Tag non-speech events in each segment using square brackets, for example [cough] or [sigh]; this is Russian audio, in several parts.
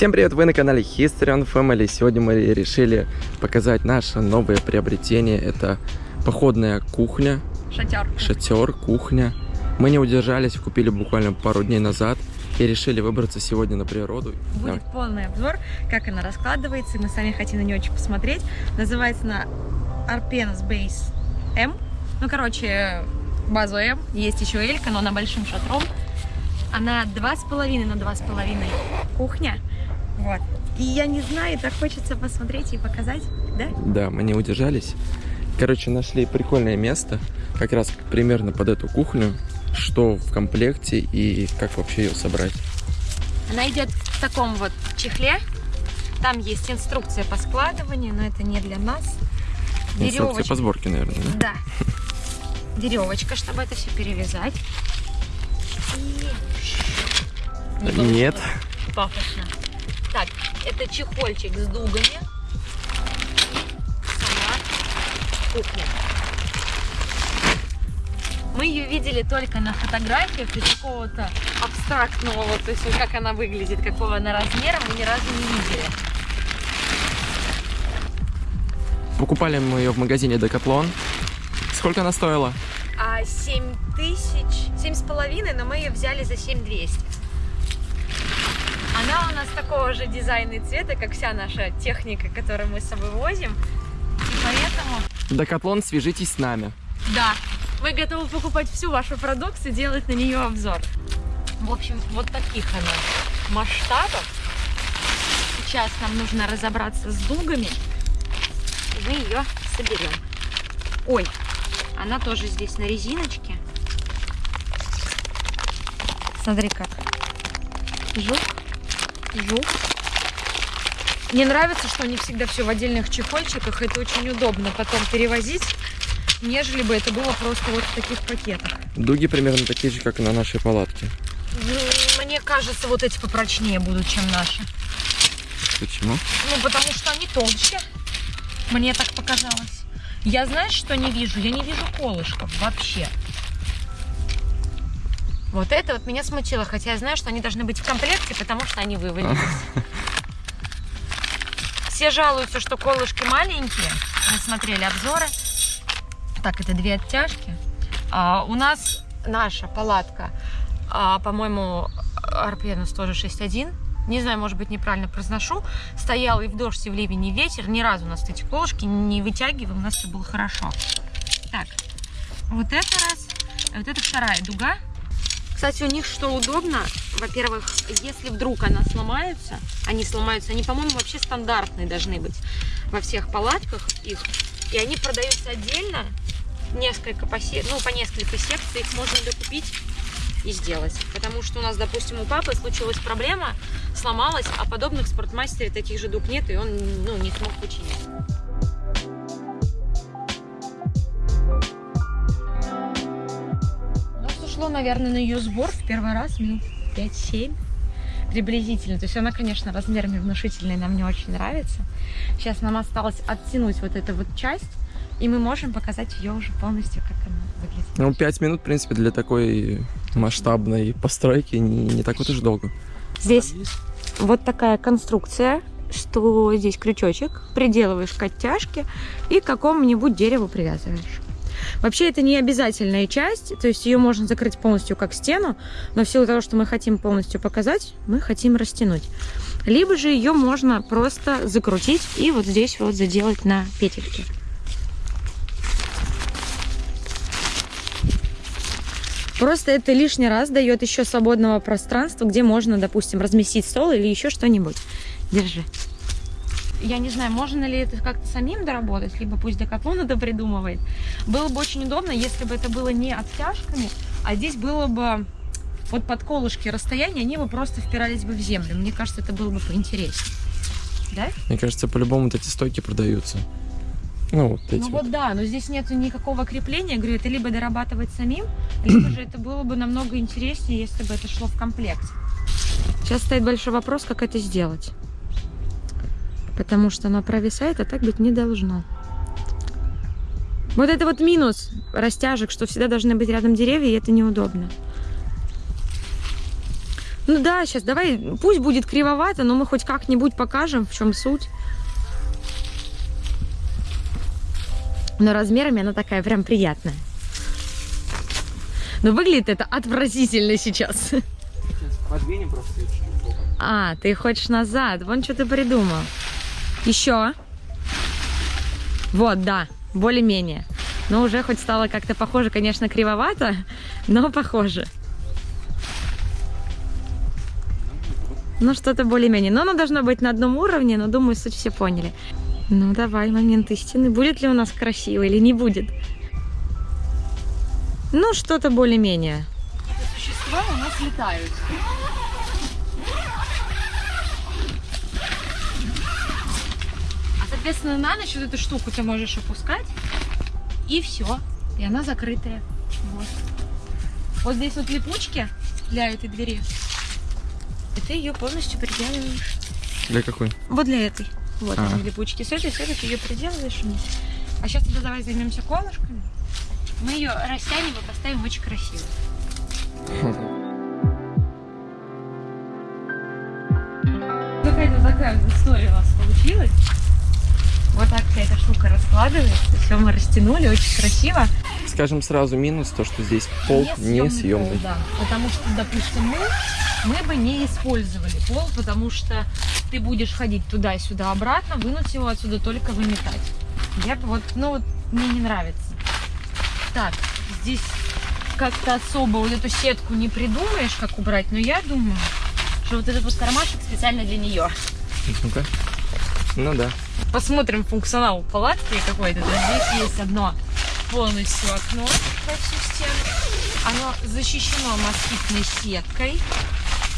Всем привет, вы на канале History on Family. Сегодня мы решили показать наше новое приобретение. Это походная кухня. Шатер. Шатер, кухня. Мы не удержались, купили буквально пару дней назад и решили выбраться сегодня на природу. Будет Давай. полный обзор, как она раскладывается. Мы сами хотим на нее очень посмотреть. Называется она Arpenas Base M. Ну, короче, базу М. Есть еще Элька, но она большим шатром. Она 2,5 на 2,5 кухня. Вот. И я не знаю, так хочется посмотреть и показать, да? Да, мы не удержались. Короче, нашли прикольное место, как раз примерно под эту кухню, что в комплекте и как вообще ее собрать. Она идет в таком вот чехле. Там есть инструкция по складыванию, но это не для нас. Инструкция Веревочка. по сборке, наверное, да? Да. Веревочка, чтобы это все перевязать. И... Не Нет. Пафосно. Так, это чехольчик с дугами. Сама кухня. Мы ее видели только на фотографиях и какого-то абстрактного, то есть как она выглядит, какого она размера, мы ни разу не видели. Покупали мы ее в магазине Decathlon. Сколько она стоила? А, 7 тысяч, семь с половиной, но мы ее взяли за 7200. Она у нас такого же дизайна и цвета, как вся наша техника, которую мы с собой возим. И поэтому... Декатлон, свяжитесь с нами. Да, мы готовы покупать всю вашу продукцию, делать на нее обзор. В общем, вот таких она масштабов. Сейчас нам нужно разобраться с дугами. И мы ее соберем. Ой, она тоже здесь на резиночке. Смотри как. Жук жук. Мне нравится, что они всегда все в отдельных чехольчиках. Это очень удобно потом перевозить, нежели бы это было просто вот в таких пакетах. Дуги примерно такие же, как и на нашей палатке. Мне кажется, вот эти попрочнее будут, чем наши. Почему? Ну, потому что они толще. Мне так показалось. Я знаешь, что не вижу? Я не вижу колышков вообще. Вот это вот меня смутило, хотя я знаю, что они должны быть в комплекте, потому что они вывалились. [laughs] Все жалуются, что колышки маленькие. Мы смотрели обзоры. Так, это две оттяжки. А, у нас наша палатка, а, по-моему, Арпенус тоже 6.1. Не знаю, может быть, неправильно произношу. Стоял и в дождь, и в ливень, и ветер. Ни разу у нас эти колышки не вытягивал, у нас все было хорошо. Так, вот это раз. Вот это вторая дуга. Кстати, у них что удобно, во-первых, если вдруг она сломается, они сломаются, они, по-моему, вообще стандартные должны быть во всех палатках их, и они продаются отдельно, несколько по, ну, по несколько секций, их можно докупить и сделать. Потому что у нас, допустим, у папы случилась проблема, сломалась, а подобных в таких же дуг нет, и он ну, не смог починить. Ушло, наверное, на ее сбор в первый раз минут 5-7 приблизительно. То есть она, конечно, размерами внушительная, нам не очень нравится. Сейчас нам осталось оттянуть вот эту вот часть, и мы можем показать ее уже полностью, как она выглядит. Ну, 5 минут, в принципе, для такой масштабной постройки не, не так вот уж долго. Здесь вот такая конструкция, что здесь крючочек, приделываешь к оттяжке и к какому-нибудь дереву привязываешь. Вообще это не обязательная часть, то есть ее можно закрыть полностью как стену, но в силу того, что мы хотим полностью показать, мы хотим растянуть. Либо же ее можно просто закрутить и вот здесь вот заделать на петельке. Просто это лишний раз дает еще свободного пространства, где можно, допустим, разместить стол или еще что-нибудь. Держи я не знаю, можно ли это как-то самим доработать, либо пусть Декатлон это придумывает. Было бы очень удобно, если бы это было не оттяжками, а здесь было бы вот под колышки расстояние, они бы просто впирались бы в землю. Мне кажется, это было бы поинтереснее. Да? Мне кажется, по-любому вот эти стойки продаются. Ну, вот эти ну вот. вот да, но здесь нет никакого крепления. Я говорю, это либо дорабатывать самим, [clears throat] либо же это было бы намного интереснее, если бы это шло в комплекте. Сейчас стоит большой вопрос, как это сделать потому что она провисает, а так быть не должно. Вот это вот минус растяжек, что всегда должны быть рядом деревья, и это неудобно. Ну да, сейчас давай, пусть будет кривовато, но мы хоть как-нибудь покажем, в чем суть. Но размерами она такая прям приятная. Но выглядит это отвратительно сейчас. Сейчас подвинем просто. А, ты хочешь назад. Вон что ты придумал. Еще. Вот, да, более-менее. Но уже хоть стало как-то похоже, конечно, кривовато, но похоже. Ну, что-то более-менее. Но оно должно быть на одном уровне, но думаю, суть все поняли. Ну, давай, момент истины. Будет ли у нас красиво или не будет? Ну, что-то более-менее. Существа у нас летают. Соответственно, на ночь вот эту штуку ты можешь опускать, и все. И она закрытая. Вот. Вот здесь вот липучки для этой двери. И ты ее полностью приделываешь. Для какой? Вот для этой. Вот А. они липучки. С этой, с этой ты ее приделываешь вниз. А сейчас тогда давай займемся колышками. Мы ее растянем и поставим очень красиво. [laughs] Какая-то такая вот история у нас получилась. Вот так вся эта штука раскладывается. Все мы растянули, очень красиво. Скажем сразу минус, то, что здесь пол не съемный. да. Потому что, допустим, мы, мы бы не использовали пол, потому что ты будешь ходить туда-сюда обратно, вынуть его отсюда только выметать. Я бы вот, ну вот, мне не нравится. Так, здесь как-то особо вот эту сетку не придумаешь, как убрать, но я думаю, что вот этот вот кармашек специально для нее. Ну-ка. Ну да. Посмотрим функционал палатки какой-то. Здесь есть одно полностью окно во всю стену. Оно защищено москитной сеткой.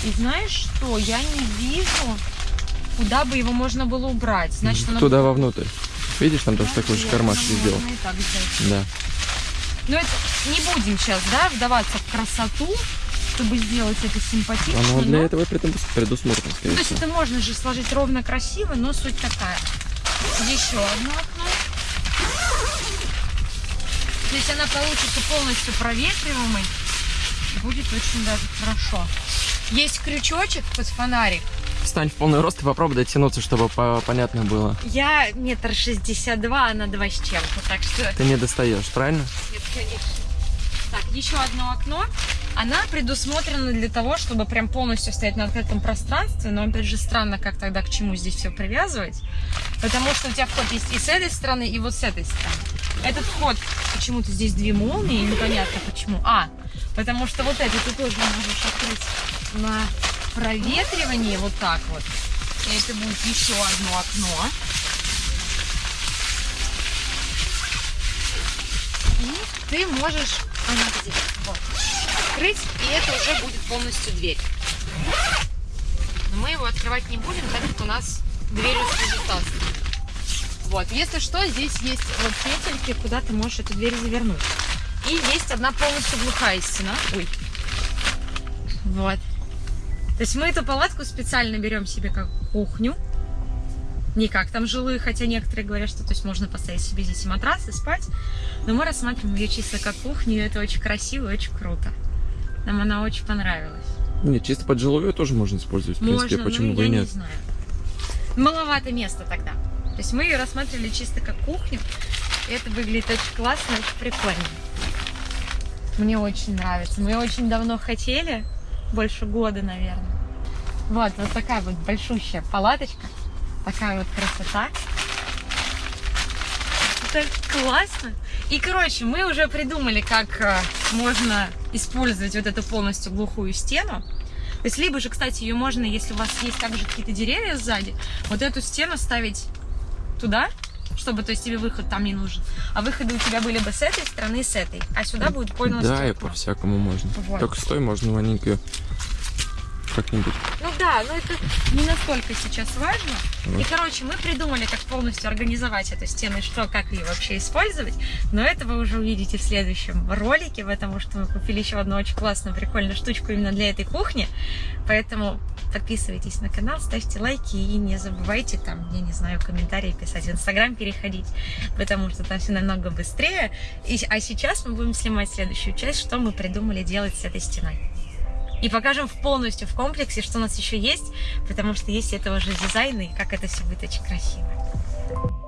И знаешь что? Я не вижу, куда бы его можно было убрать. Значит, оно Туда вовнутрь. Видишь, там тоже такой же кармашек сделал. Да. Но это не будем сейчас, да, вдаваться в красоту, чтобы сделать это симпатично. Оно для но- этого предусмотрено, Ну, скорее то есть это можно же сложить ровно красиво, но суть такая. Еще одно окно. То есть она получится полностью проветриваемой. Будет очень даже хорошо. Есть крючочек под фонарик. Встань в полный рост и попробуй дотянуться, чтобы по- понятно было. Я метр шестьдесят два, она два с чем-то, так что Ты не достаешь, правильно? Нет, конечно. Так, еще одно окно. Она предусмотрена для того, чтобы прям полностью стоять на открытом пространстве, но опять же странно, как тогда к чему здесь все привязывать, потому что у тебя вход есть и с этой стороны, и вот с этой стороны. Этот вход, почему-то здесь две молнии, непонятно почему. А, потому что вот это ты тоже можешь открыть на проветривание вот так вот. И это будет еще одно окно. И ты можешь, она где? Вот, открыть, и это уже будет полностью дверь. Но мы его открывать не будем, так как у нас дверь служит Вот, если что, здесь есть вот петельки, куда ты можешь эту дверь завернуть. И есть одна полностью глухая стена. Ой. Вот. То есть мы эту палатку специально берем себе как кухню. Не как там жилые, хотя некоторые говорят, что то есть можно поставить себе здесь и матрас и спать. Но мы рассматриваем ее чисто как кухню, и это очень красиво и очень круто. Нам она очень понравилась. Нет, чисто под жиловую тоже можно использовать, в принципе, Можно, почему ну, бы я и не нет. знаю. Маловато места тогда. То есть мы ее рассматривали чисто как кухню. И это выглядит очень классно, очень прикольно. Мне очень нравится. Мы очень давно хотели, больше года, наверное. Вот, вот такая вот большущая палаточка. Такая вот красота. Это классно. И, короче, мы уже придумали, как э, можно использовать вот эту полностью глухую стену. То есть, либо же, кстати, ее можно, если у вас есть также какие-то деревья сзади, вот эту стену ставить туда, чтобы, то есть, тебе выход там не нужен. А выходы у тебя были бы с этой стороны и с этой. А сюда будет полностью Да, и по-всякому можно. Вот. Только стой, можно маленькую как-нибудь. Ну да, но это не настолько сейчас важно. И, короче, мы придумали, как полностью организовать эту стену, что, как ее вообще использовать. Но это вы уже увидите в следующем ролике, потому что мы купили еще одну очень классную, прикольную штучку именно для этой кухни. Поэтому подписывайтесь на канал, ставьте лайки и не забывайте там, я не знаю, комментарии писать, в Инстаграм переходить, потому что там все намного быстрее. И, а сейчас мы будем снимать следующую часть, что мы придумали делать с этой стеной. И покажем в полностью в комплексе, что у нас еще есть, потому что есть это уже дизайн и как это все будет очень красиво.